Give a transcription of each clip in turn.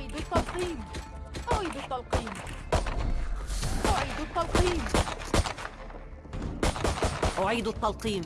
أعيد التلقيم. أعيد التلقيم. أعيد التلقيم. أعيد التلقيم.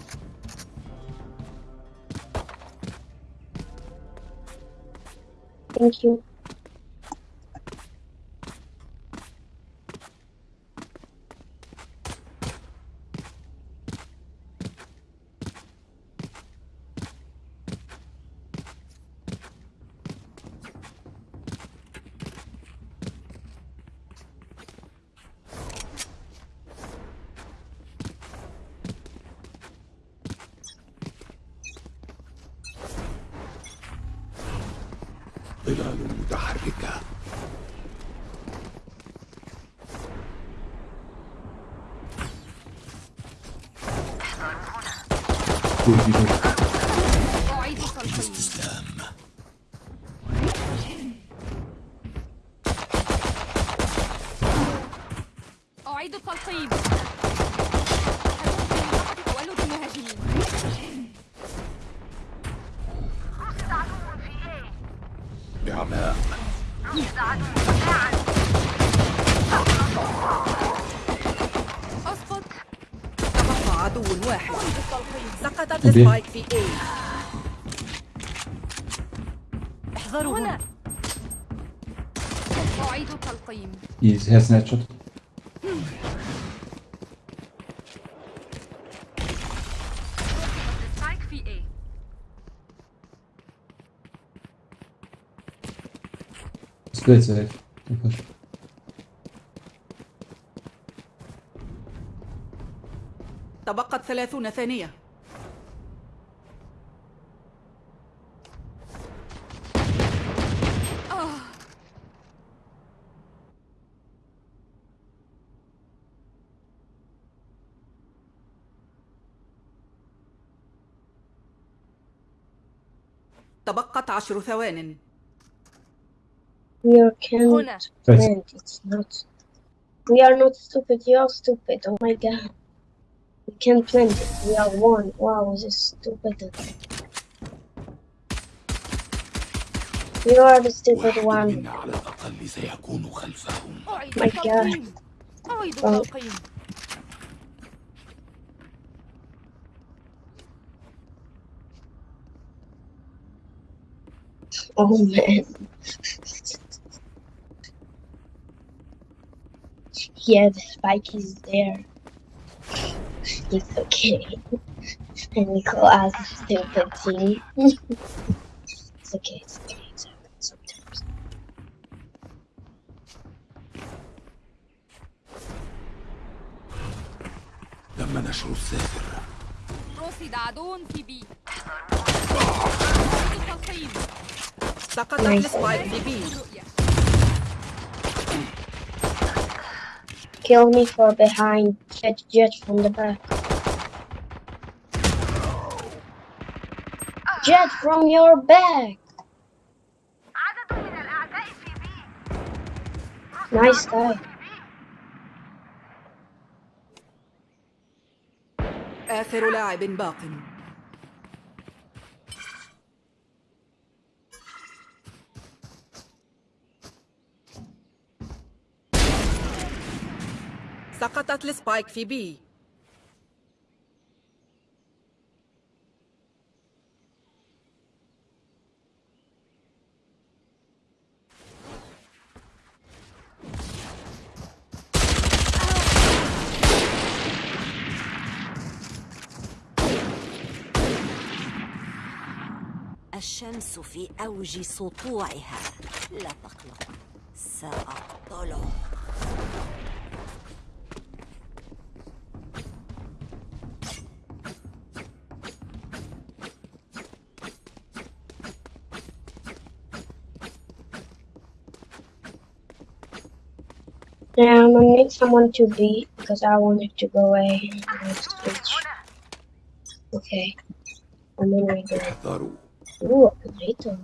بعماء أسقط. تبقى عدو واحد. سقطت السبايك في A. احذروا هنا. أعيد التلقيم He has an headshot. سبايك في A Don't push. تبقت ثلاثون ثانية تبقت عشر ثوان We are can't. can't. It's not. We are not stupid. You are stupid. Oh my god. We can't plant it. We are one. Wow, this is stupid. You are the stupid one. My god. Oh. Oh man. Yeah, the spike is there. It's okay. And Nico as a stupid team. it's okay, it's okay, it's happened sometimes. تم نشر السافر رصد عدو في بي أعيد التلقيم سقطت Nice. السبايك في B Kill me for behind. Jet, jet from the back. Jet from your back. Nice guy. آخر لاعب باق سقطت السبايك في بي. الشمس في أوج سطوعها. لا تقلق سأقتله Yeah, I'm gonna need someone to beat because I wanted to go away. Okay. I'm gonna go. Ooh, a potato.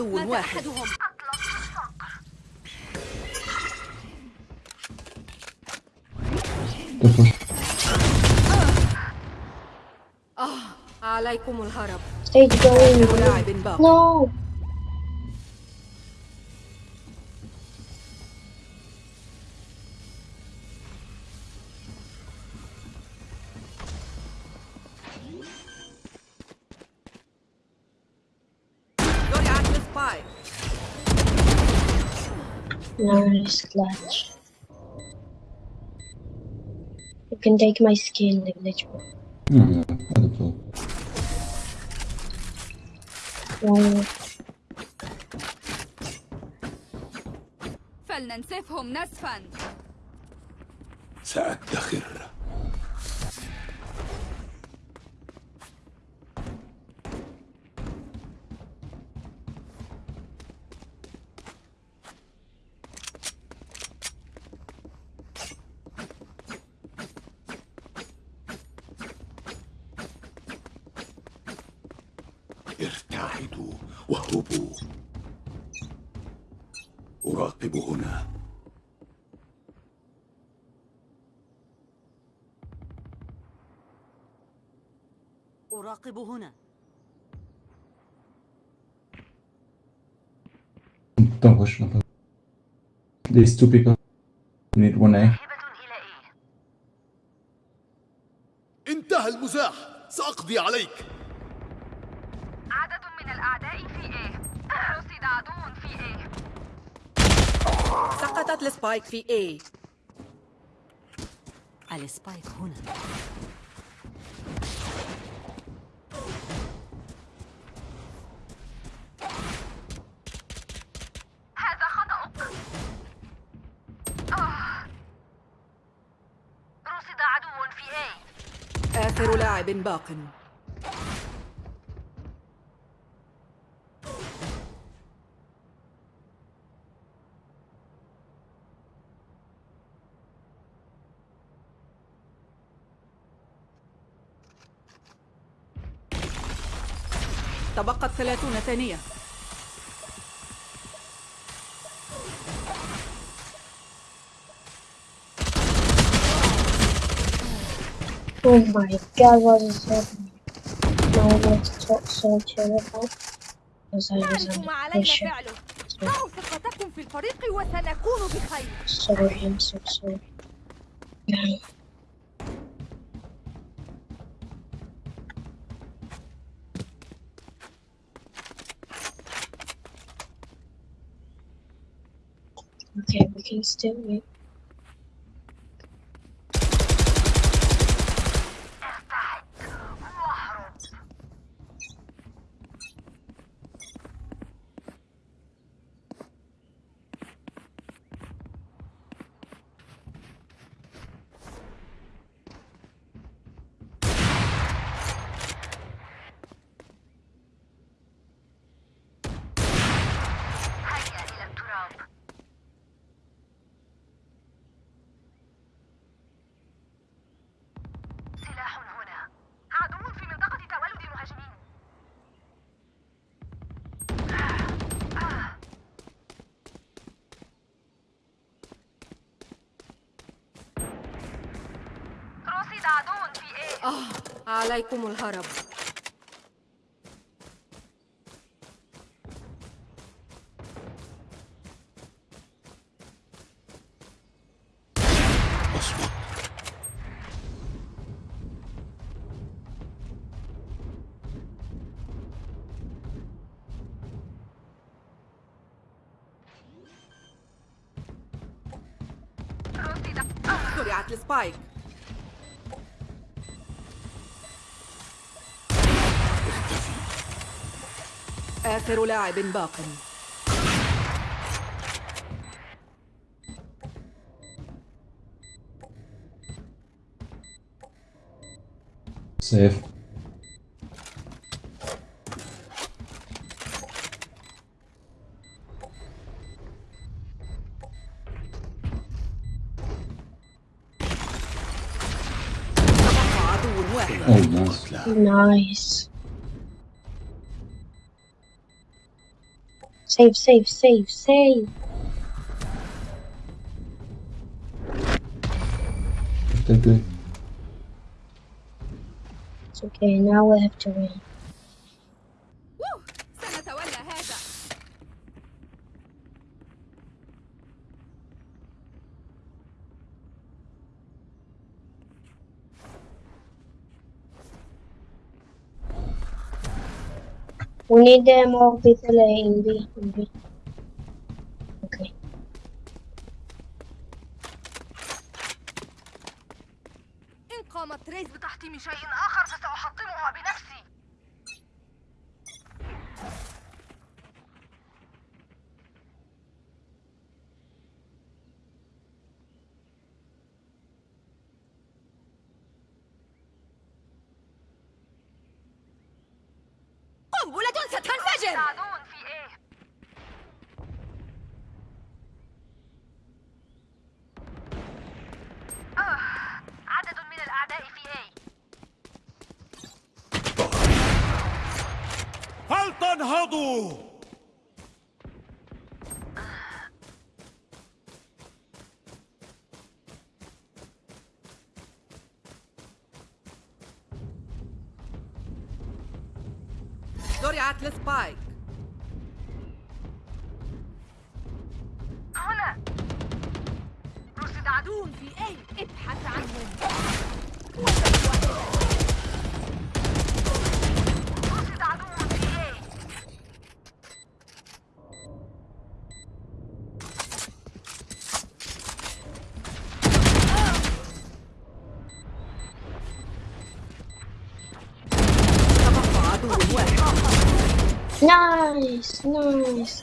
عدو مات واحد أحدهم Don't push. عليكم الهرب Stage going. آخر لاعب باق No. Nice clutch. You can take my skin, the glitch bro. No, no, I don't know. Wow. فلننسفهم نسفا سأدخر ارتعدوا وهبوا أراقب هنا. أراقب هنا. Don't push. These two people need one A. انتهى المزاح. سأقضي عليك عدد من الأعداء في A رصد عدو في A سقطت ال Spike في A. ال Spike هنا. هذا خطأك رصد عدو في آخر لاعب باق. تبقت ثلاثون ثانية Oh my god, what is happening? No one talk so terrible. Because I was on pressure. فعله ضعوا ثقتكم في الفريق وسنكون بخير Sorry, I'm so sorry. Okay, we can still wait. عليكم الهرب. السبايك آخر لاعب باق Save. تبقى عدو واحد Oh, nice. قتلى Nice. Save, save, save, save. It's okay, now we have to win. We need uh, more people uh, in B. In B. Okay. إن قامت ريس بتحطيم شيء آخر فسأحطمها بنفسي قنبلة ستنفجر تعدون في إيه آه، عدد من الأعداء في إيه فلتنهضوا زرعت السبايك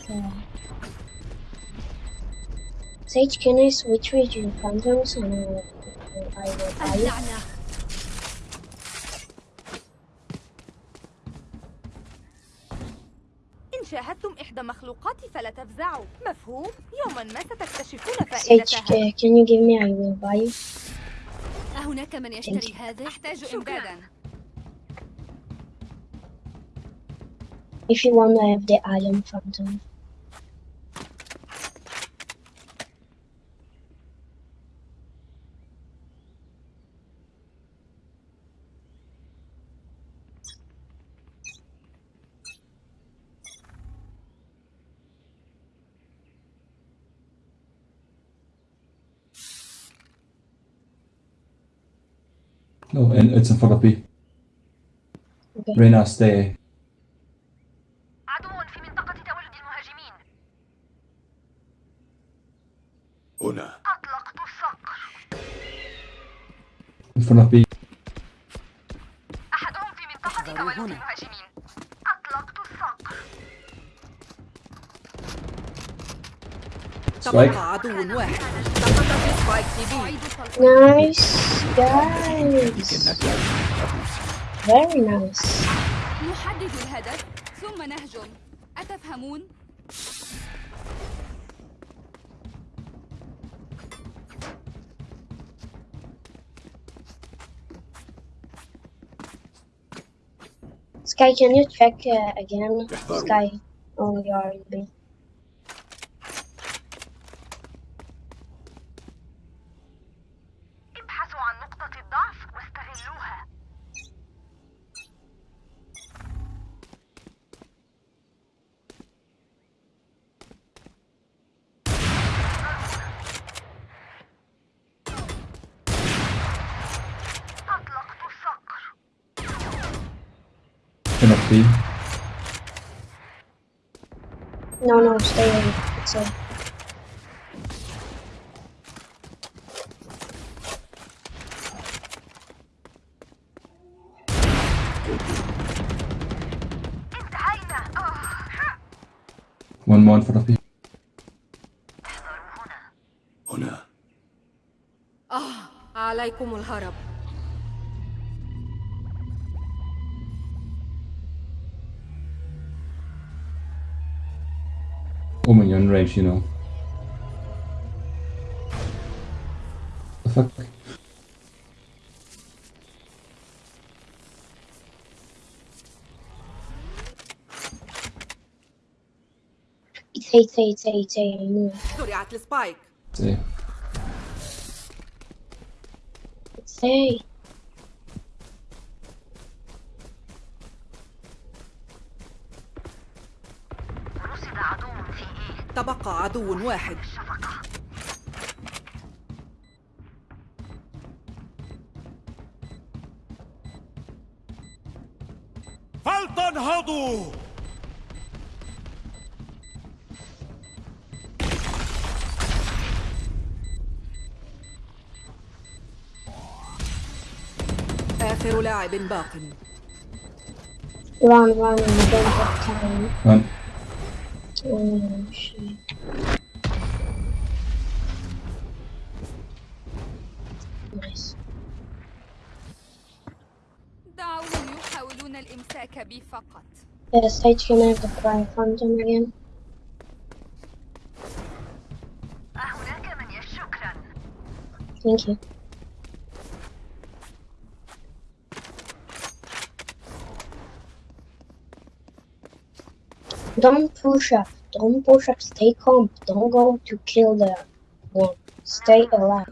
guy. Sage, can I switch with your phantoms and I will, I will buy it? إن شاهدتم إحدى مخلوقاتي فلا تفزعوا مفهوم؟ يوما ما ستكتشفون Sage, فائدتها ca- can you give me? I will buy it. أهناك من يشتري هذا؟ أحتاج إمدادا If you want, I have the iron phantom. No, and it's in front of B. Okay. Reyna, stay. هنا أطلقت الصقر. أحدهم في منطقة هنا. المهاجمين أطلقت الصقر. تبقى عدو واحد سقط في بي Nice, guys. Very nice. نحدد الهدف ثم نهجم أتفهمون؟ Sky, can you check uh, again? Sky, on your B. No, no, stay away. It's آه. One more in front of B. هنا آه عليكم الهرب Oh, when you're in range, you know. The fuck? Say, say, say, say, I know. زرعت السبايك Say. Say. تبقى عدو واحد فلتنهضوا آخر لاعب باق Run, run, don't have time. Run. Oh, Yeah, Sage can have the cry phantom again. Thank you. Don't push up. Don't push up. Stay calm. Don't go to kill them. Stay alive.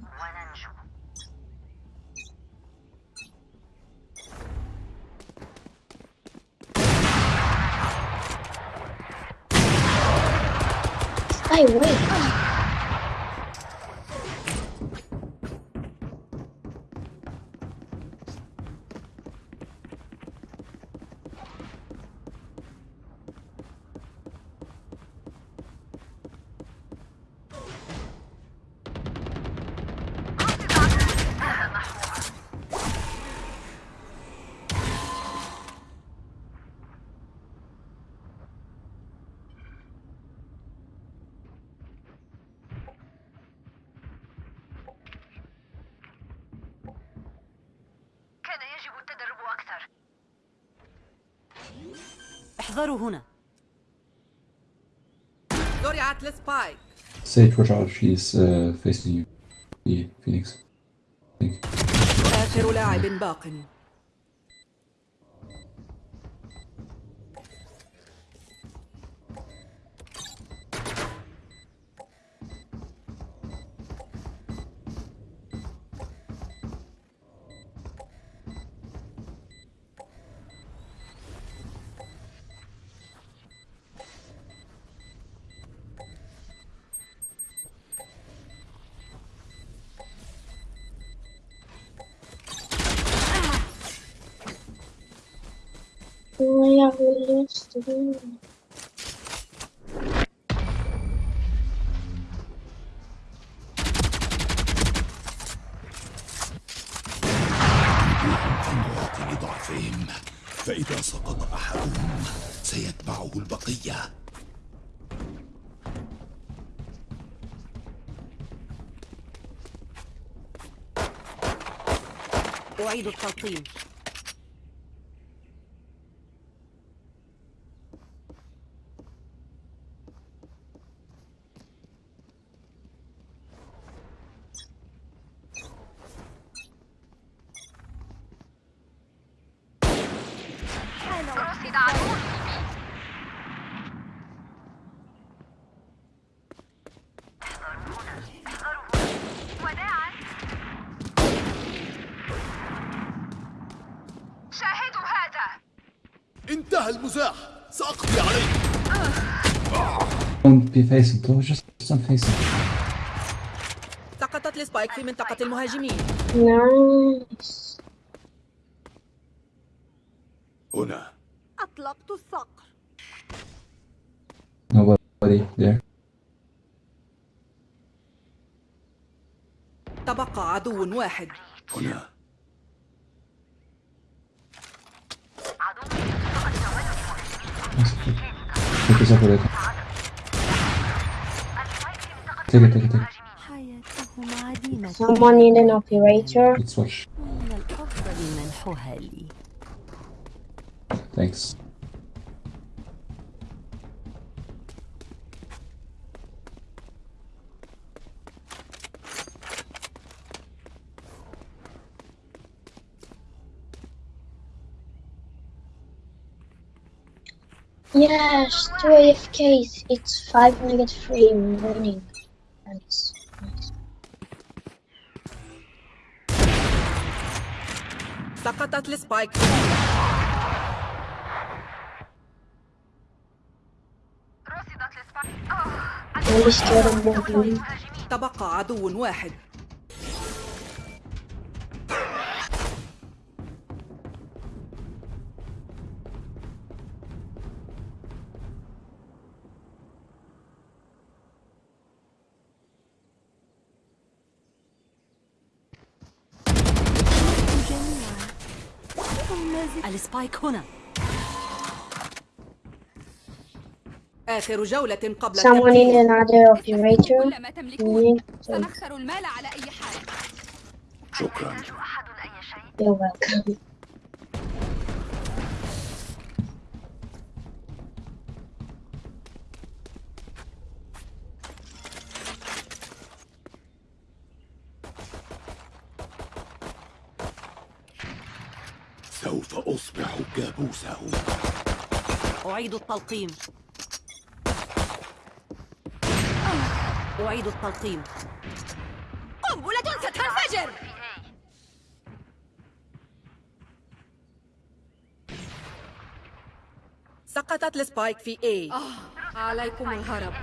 كلنا يجب التدرب أكثر. احضروا هنا. دوري على سبايك سيد رجع في فيسنج إيه، فينيكس. آخر لاعب باقٍ. Game. الوقت لضعفهم فإذا سقط أحدهم سيتبعه البقية أعيد التلقيم انتهى المزاح سأقضي عليك Don't be facing. Don't just don't him. سقطت السبايك في منطقة المهاجمين Nice. هنا أطلقت الصقر Nobody there. تبقى عدو واحد هنا Take Someone need an operator. Thanks. Yes, two AFKs. It's five minutes free running. سقطت السبايك تبقى عدو واحد. السبايك هنا آخر جولة قبل Someone in another operator. تملكون. سنخسر المال على أي حال شكرا You're welcome. سوف أصبح كابوسه أعيد التلقيم. أعيد التلقيم. قنبلة ستنفجر! سقطت السبايك في A. آه عليكم الهرب.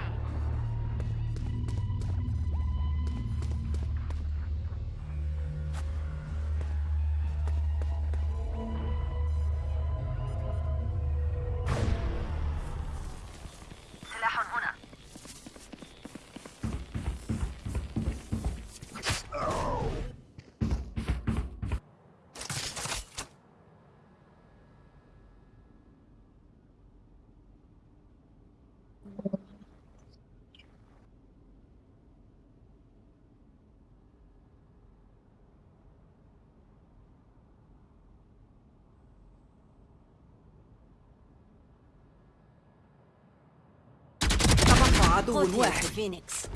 عدو واحد. فينيكس.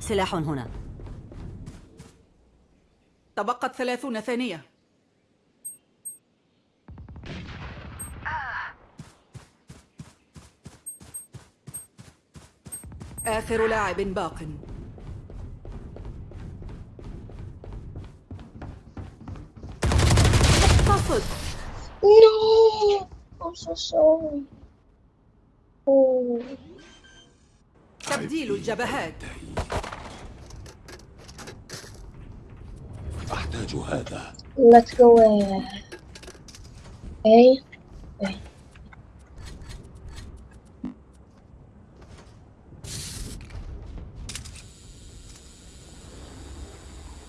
سلاح هنا. تبقت ثلاثون ثانية. آخر لاعب باق. اقتصد No! I'm so sorry. Oh. تبديل الجبهات أحتاج هذا Let's go. Uh, A. A.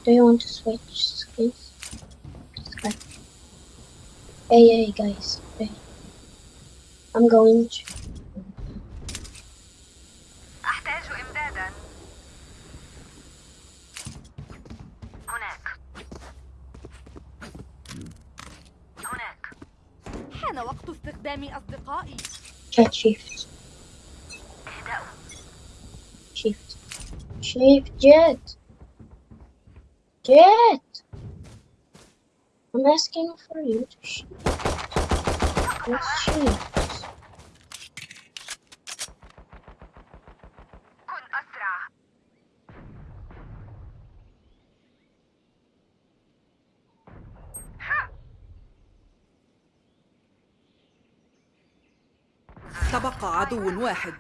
Do you want to switch skins? Okay. A A guys. A. I'm going to. استخدام أصدقائي Cat shift. Shift. Shift. Jet. Jet. I'm asking for you to shift. Let's shift. عدو واحد.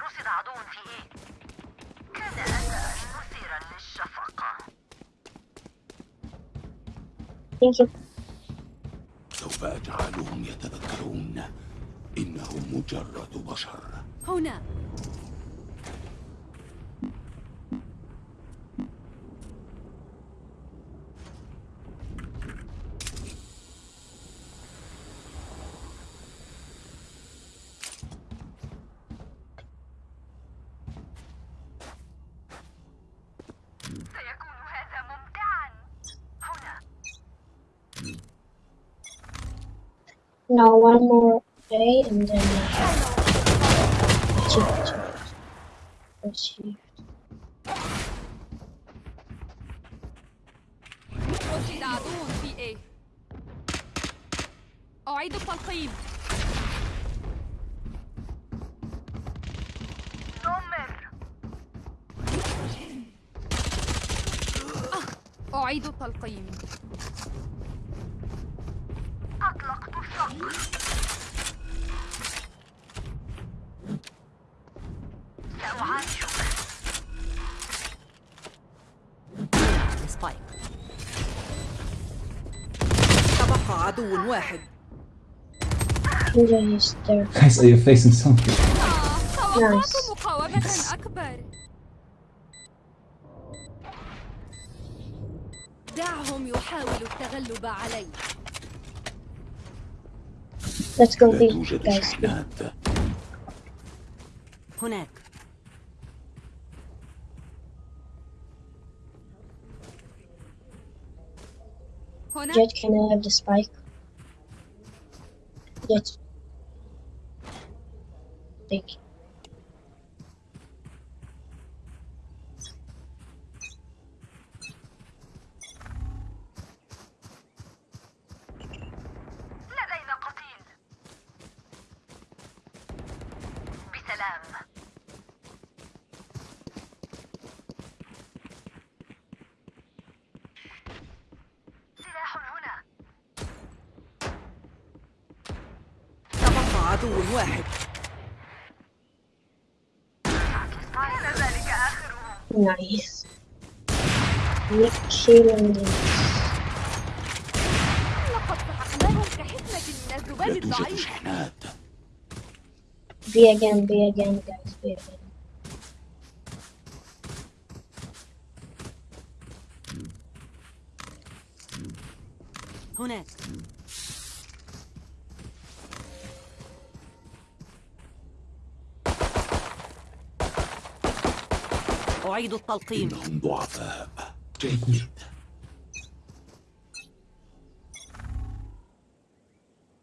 رصد عدو في إيه؟ كان أداء مثيرا للشفقة. سوف أجعلهم يتذكرون إنهم مجرد بشر. هنا. Now one more day and then. Let's shift. رصد عدو A أعيد سبايك تبقى عدو واحد. Guys, are you facing something? Nice. أكبر دعهم يحاولوا التغلب علي Let's go لا B, توجد guys. شحنات هناك هنا Jet, can I have the spike? Jet. Thank you. عدو واحد كان ذلك them. لقد سحقناهم من الذباب الضعيف B again, B again, guys. B أعيد التلقيم. إنهم ضعفاء. جيد.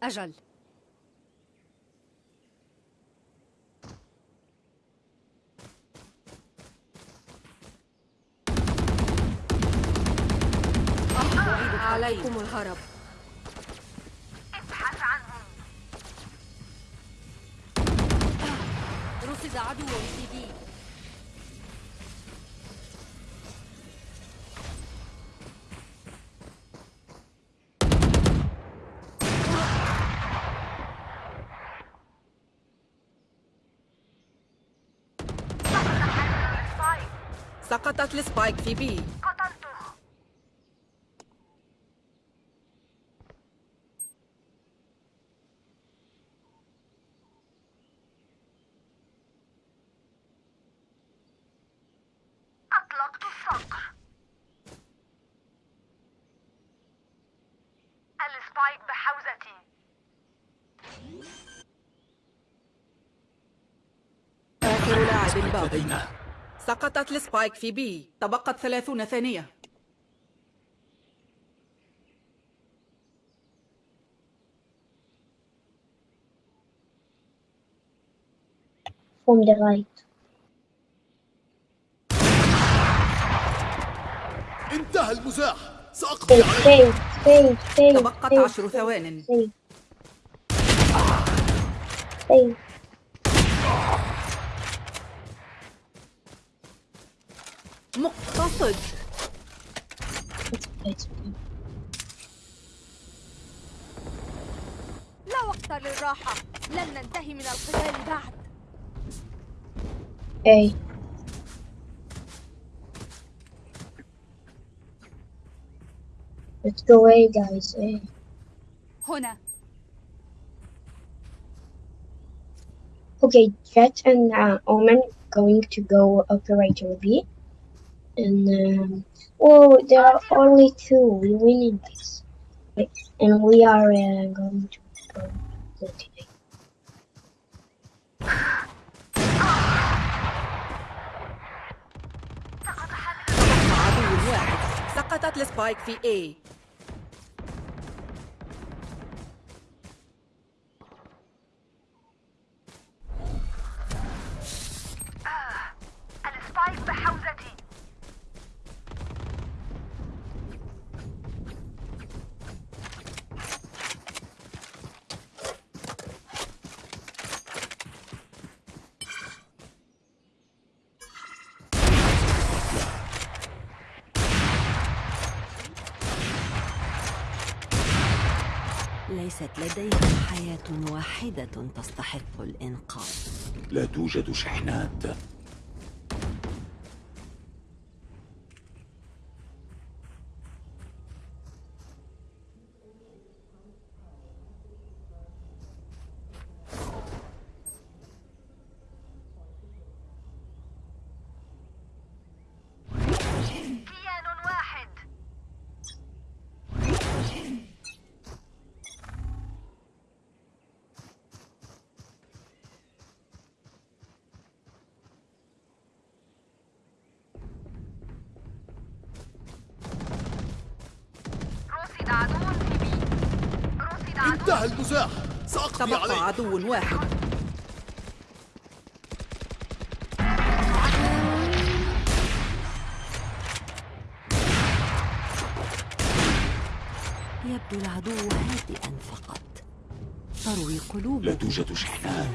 أجل. عليكم الهرب. ابحث عنهم. رصد عدو في بي السبايك سقطت السبايك في بي. قتلته أطلقت الصقر. ال Spike بحوزتي. آخر لاعب باق لدينا سقطت ال Spike في B. تبقت ثلاثون ثانية. From the right. انتهى المزاح. سأقضي save. تبقت عشر ثوان. Save. Save. مقتصد It's okay. لا وقت للراحة لن ننتهي من القتال بعد A. Let's go A, guys. A. هنا Okay, Jet and uh, Omen going to go Operator B. And, um, oh, there are only two. We're winning this. Wait, And we are uh, going to go Jet A. عدو واحد سقطت السبايك في A ليست لديهم حياة واحدة تستحق الإنقاذ. لا توجد شحنات كيان واحد رصد عدو في بي رصد عدو انتهى المزاح سأقضي عليه تبقى عدو واحد. يبدو العدو هادئا فقط. تروي قلوبهم لا توجد شحنات.